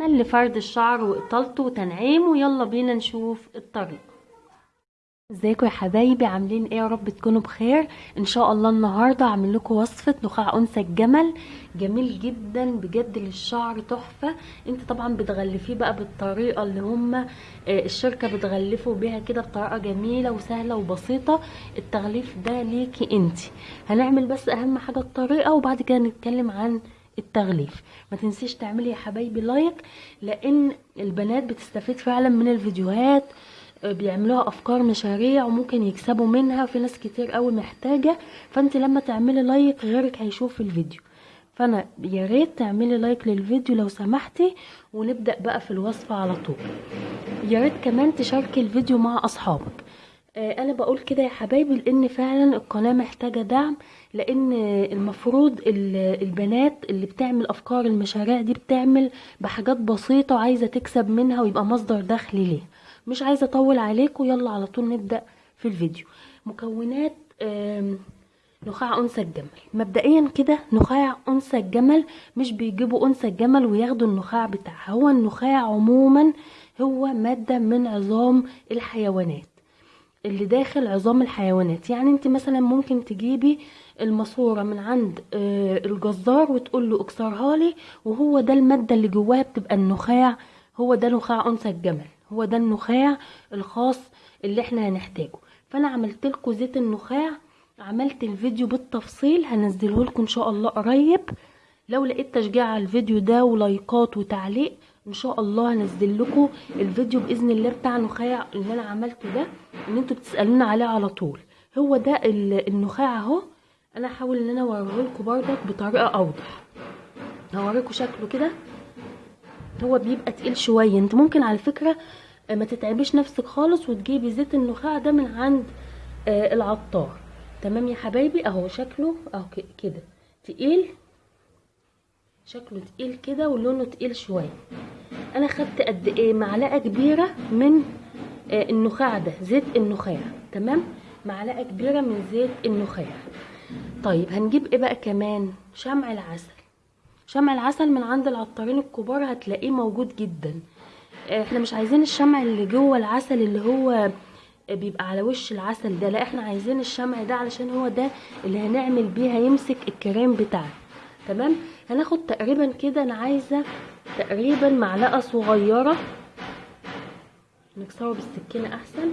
عمل لفرد الشعر وإطالته وتنعيمه. يلا بينا نشوف الطريقة ازيكم يا حبايبي؟ عاملين إيه؟ يا رب تكونوا بخير. إن شاء الله النهارده هعمل لكم وصفة نخاع أنثى الجمل. جميل جدا بجد للشعر تحفة. انت طبعا بتغلفيه بقى بالطريقة اللي هم الشركة بتغلفه بيها كده بطريقة جميلة وسهلة وبسيطة. التغليف ده ليكي انت. هنعمل بس أهم حاجة الطريقة وبعد كده نتكلم عن التغليف. ما تنسيش تعملي يا حبايبي like لأن البنات بتستفيد فعلا من الفيديوهات بيعملوها أفكار مشاريع وممكن يكسبوا منها في ناس كتير قوي محتاجة فأنت لما تعملي like غيرك هيشوف الفيديو. فأنا يا ريت تعملي like للفيديو لو سمحتي ونبدأ بقى في الوصفه على طول. يا ريت كمان تشاركي الفيديو مع أصحابك. آه أنا بقول كده يا حبايبي لأن فعلا القناة محتاجة دعم لأن المفروض البنات اللي بتعمل أفكار المشاريع دي بتعمل بحاجات بسيطة وعايزة تكسب منها ويبقى مصدر دخل ليها. مش عايزة أطول عليكم يلا على طول نبدأ في الفيديو. مكونات نخاع أنثى الجمل. مبدئيا كده نخاع أنثى الجمل مش بيجيبوا أنثى الجمل وياخدوا النخاع بتاعها. هو النخاع عموما هو مادة من عظام الحيوانات. اللي داخل عظام الحيوانات. يعني انت مثلا ممكن تجيبي الماسورة من عند الجزار وتقول له اكسرها لي وهو ده المادة اللي جواها بتبقى النخاع هو ده نخاع أنثى الجمل هو ده النخاع الخاص اللي إحنا هنحتاجه. فأنا عملت لكم زيت النخاع عملت الفيديو بالتفصيل هنزله لكم إن شاء الله قريب. لو لقيت تشجيع على الفيديو ده ولايكات وتعليق إن شاء الله هنزل لكم الفيديو بإذن الله بتاع النخاع اللي أنا عملته ده إن أنتوا بتسألونا عليه على طول. هو ده النخاع أهو. أنا هحاول إن أنا اوريه لكم بردك بطريقة أوضح. هوريكم شكله كده. هو بيبقى تقيل شوية. أنت ممكن على فكرة ما تتعبيش نفسك خالص وتجيبي زيت النخاع ده من عند آه العطار. تمام يا حبايبي؟ أهو شكله. أهو كده. تقيل. شكله تقيل كده ولونه تقيل شوية. أنا خدت قد إيه معلقة كبيرة من آه النخاع ده زيت النخاع تمام؟ معلقة كبيرة من زيت النخاع. طيب هنجيب إيه بقى كمان؟ شمع العسل. شمع العسل من عند العطارين الكبار هتلاقيه موجود جدا. إحنا مش عايزين الشمع اللي جوه العسل اللي هو بيبقى على وش العسل ده لا إحنا عايزين الشمع ده علشان هو ده اللي هنعمل بيه هيمسك الكريم بتاعنا تمام؟ هناخد تقريبا كده أنا عايزة تقريبا معلقة صغيرة. نكسره بالسكينة أحسن.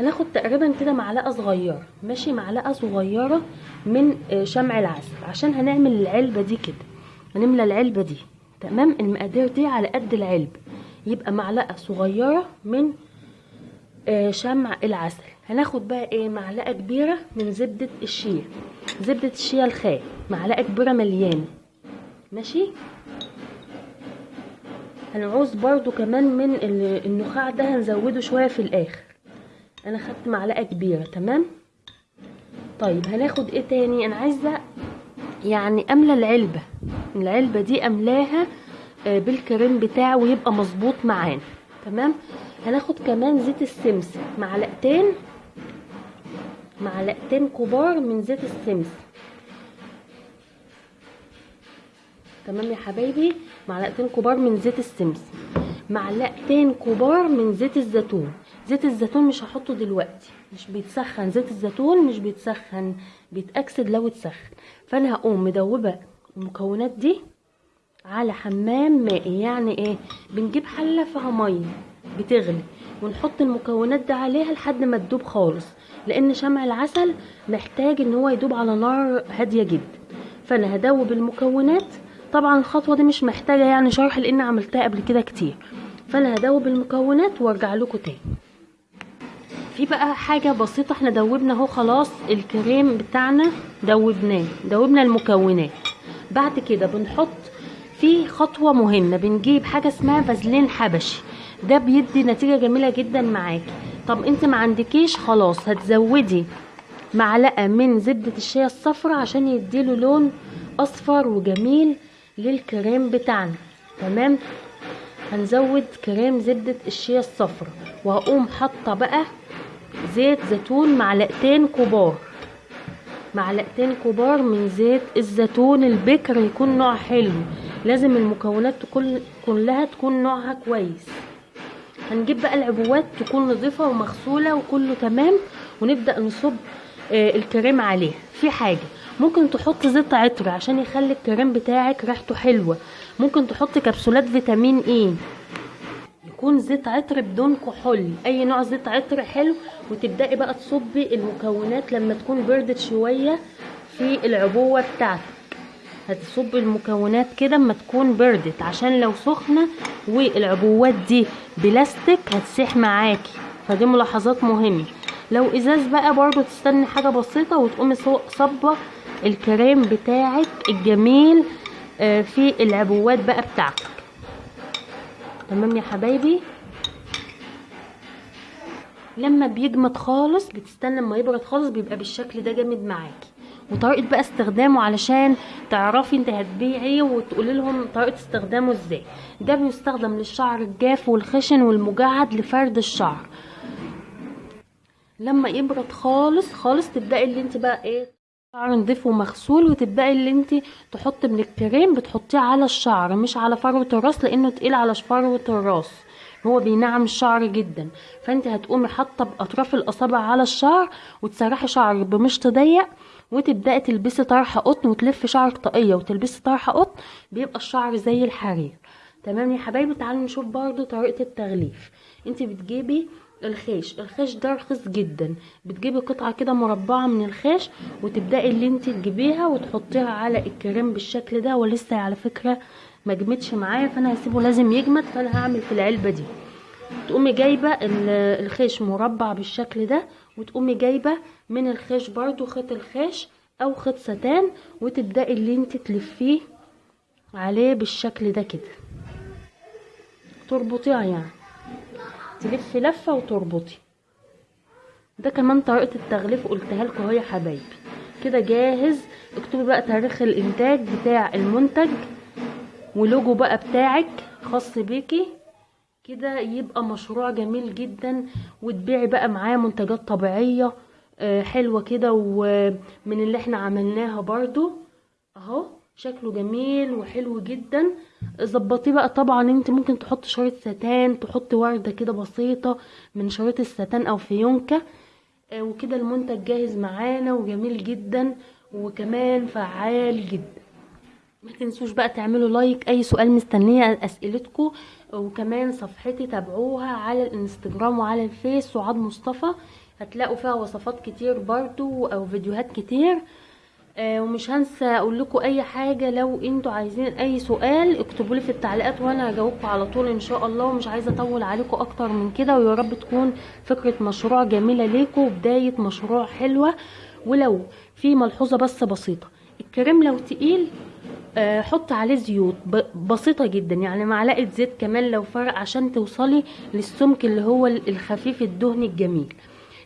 هناخد تقريبا كده معلقة صغيرة. ماشي معلقة صغيرة من شمع العسل. عشان هنعمل العلبة دي كده. هنملى العلبة دي. تمام؟ المقادير دي على قد العلب. يبقى معلقة صغيرة من آه شمع العسل. هناخد بقى إيه؟ معلقة كبيرة من زبدة الشيا. زبدة الشيا الخام. معلقة كبيرة مليانة. ماشي؟ هنعوز برضو كمان من النخاع ده هنزوده شوية في الآخر. أنا خدت معلقة كبيرة تمام؟ طيب هناخد إيه تاني؟ أنا عايزة يعني أملى العلبة. العلبة دي أملاها بالكريم بتاعه ويبقى مظبوط معانا تمام؟ هناخد كمان زيت السمسم معلقتين معلقتين كبار من زيت السمسم. تمام يا حبايبي؟ معلقتين كبار من زيت السمسم معلقتين كبار من زيت الزيتون. زيت الزيتون مش هحطه دلوقتي. مش بيتسخن. زيت الزيتون مش بيتسخن. بيتأكسد لو اتسخن. فأنا هقوم مدوبة المكونات دي على حمام مائي. يعني إيه؟ بنجيب حلة فيها مية. بتغلي. ونحط المكونات دي عليها لحد ما تدوب خالص. لأن شمع العسل محتاج إن هو يدوب على نار هادية جدا. فأنا هدوب المكونات طبعا الخطوة دي مش محتاجة يعني شرح لأن عملتها قبل كده كتير. فأنا هدوب المكونات وأرجع لكم تاني. في بقى حاجة بسيطة إحنا دوبنا أهو خلاص الكريم بتاعنا دوبناه دوبنا المكونات. بعد كده بنحط في خطوة مهمة بنجيب حاجة اسمها فازلين حبشي. ده بيدي نتيجة جميلة جدا معاكي. طب أنت ما عندكيش خلاص هتزودي معلقة من زبدة الشيا الصفرا عشان يديله لون أصفر وجميل. للكريم بتاعنا. تمام؟ هنزود كريم زبدة الشيا الصفرا. وهقوم حاطة بقى زيت زيتون معلقتين كبار. معلقتين كبار من زيت الزيتون. البكر يكون نوع حلو. لازم المكونات تكون كلها تكون نوعها كويس. هنجيب بقى العبوات تكون نظيفة ومغسولة وكله تمام. ونبدأ نصب آه، الكريم عليها. في حاجة ممكن تحط زيت عطر عشان يخلي الكريم بتاعك ريحته حلوة. ممكن تحط كبسولات فيتامين إيه يكون زيت عطر بدون كحول. أي نوع زيت عطر حلو وتبدأي بقى تصبي المكونات لما تكون بردت شوية في العبوة بتاعتك. هتصب المكونات كده اما تكون بردت عشان لو سخنة والعبوات دي بلاستيك هتسيح معاكي. فدي ملاحظات مهمة. لو إزاز بقى برضو تستني حاجة بسيطة وتقومي صبة الكريم بتاعك الجميل آه، في العبوات بقى بتاعتك. تمام يا حبايبي؟ لما بيجمد خالص بتستنى لما يبرد خالص بيبقى بالشكل ده جامد معاكي. وطريقة بقى استخدامه علشان تعرفي انت هتبيعي وتقولي لهم طريقة استخدامه إزاي. ده بيستخدم للشعر الجاف والخشن والمجعد لفرد الشعر. لما يبرد خالص خالص تبدأي اللي انت بقى إيه شعر نضيف ومغسول وتبداي اللي انت تحط من الكريم بتحطيه على الشعر مش على فروة الراس لأنه تقيل على فروة الراس. هو بينعم الشعر جدا. فانت هتقومي حاطة باطراف الاصابع على الشعر وتسرحي شعرك بمشط ضيق وتبدأي تلبسي طرحة قطن وتلفي شعرك طاقية وتلبسي طرحة قطن بيبقى الشعر زي الحرير. تمام يا حبايبي؟ تعالوا نشوف برضو طريقة التغليف. انت بتجيبي الخيش. الخيش ده رخيص جدا. بتجيبي قطعة كده مربعة من الخيش وتبدأي اللي انت تجيبيها وتحطيها على الكريم بالشكل ده. ولسه على فكرة ما جمدش معايا فأنا هسيبه لازم يجمد فأنا هعمل في العلبة دي. تقومي جايبة ال- الخيش مربع بالشكل ده وتقومي جايبة من الخيش برضو خيط الخيش أو خيط ستان وتبدأي اللي انت تلفيه عليه بالشكل ده كده. تربطيها يعني. تلفي لفة وتربطي. ده كمان طريقة التغليف قلتها لكم أهو يا حبايبي. كده جاهز؟ اكتبي بقى تاريخ الإنتاج بتاع المنتج ولوجو بقى بتاعك خاص بيكي. كده يبقى مشروع جميل جدا وتبيعي بقى معاه منتجات طبيعية آه، حلوة كده ومن اللي إحنا عملناها برضو. أهو. شكله جميل وحلو جدا. ظبطيه بقى طبعا أنت ممكن تحط شريط ستان تحط وردة كده بسيطة من شريط الستان أو فيونكة. آه، وكده المنتج جاهز معانا وجميل جدا وكمان فعال جدا. ما تنسوش بقى تعملوا like أي سؤال مستنية أسئلتكم. وكمان صفحتي تابعوها على الإنستجرام وعلى الفيس سعاد مصطفى. هتلاقوا فيها وصفات كتير برضو أو فيديوهات كتير. آه ومش هنسى أقول لكم أي حاجة لو أنتوا عايزين أي سؤال اكتبوا لي في التعليقات وأنا هجاوبكم على طول إن شاء الله. ومش عايزة أطول عليكم أكتر من كده ويا رب تكون فكرة مشروع جميلة ليكم وبداية مشروع حلوة. ولو في ملحوظة بس بسيطة الكريم لو تقيل آه، حط عليه زيوت ب- بسيطة جدا يعني معلقة زيت كمان لو فرق عشان توصلي للسمك اللي هو ال- الخفيف الدهني الجميل.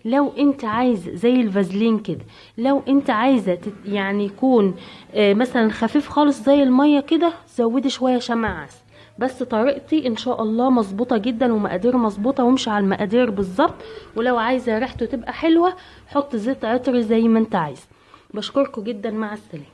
لو انت عايزة زي الفازلين كده لو انت عايزة تت- يعني يكون آه، مثلا خفيف خالص زي المية كده زودي شوية شمع عسل. بس طريقتي إن شاء الله مظبوطة جدا ومقادير مظبوطة وامشي على المقادير بالظبط. ولو عايزة ريحته تبقى حلوة حط زيت عطر زي ما انت عايز. بشكركم جدا مع السلامة.